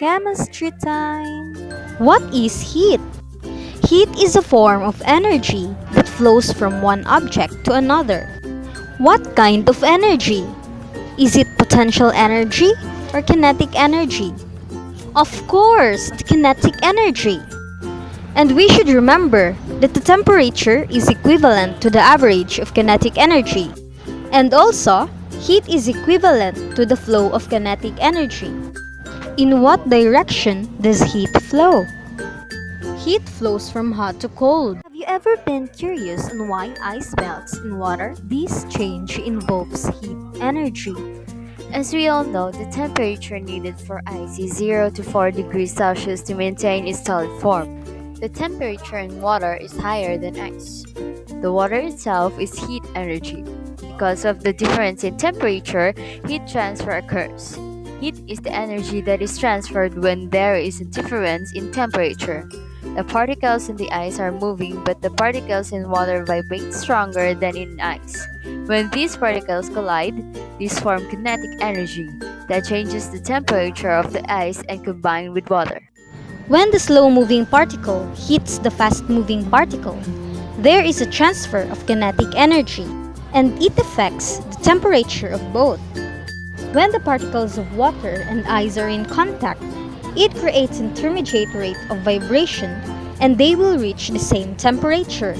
Chemistry time! What is heat? Heat is a form of energy that flows from one object to another. What kind of energy? Is it potential energy or kinetic energy? Of course, kinetic energy. And we should remember that the temperature is equivalent to the average of kinetic energy. And also, heat is equivalent to the flow of kinetic energy. In what direction does heat flow? Heat flows from hot to cold. Have you ever been curious on why ice melts in water? This change involves heat energy. As we all know, the temperature needed for ice is 0 to 4 degrees Celsius to maintain its solid form. The temperature in water is higher than ice. The water itself is heat energy. Because of the difference in temperature, heat transfer occurs. Heat is the energy that is transferred when there is a difference in temperature. The particles in the ice are moving, but the particles in water vibrate stronger than in ice. When these particles collide, these form kinetic energy that changes the temperature of the ice and combine with water. When the slow-moving particle hits the fast-moving particle, there is a transfer of kinetic energy, and it affects the temperature of both. When the particles of water and ice are in contact, it creates intermediate rate of vibration and they will reach the same temperature.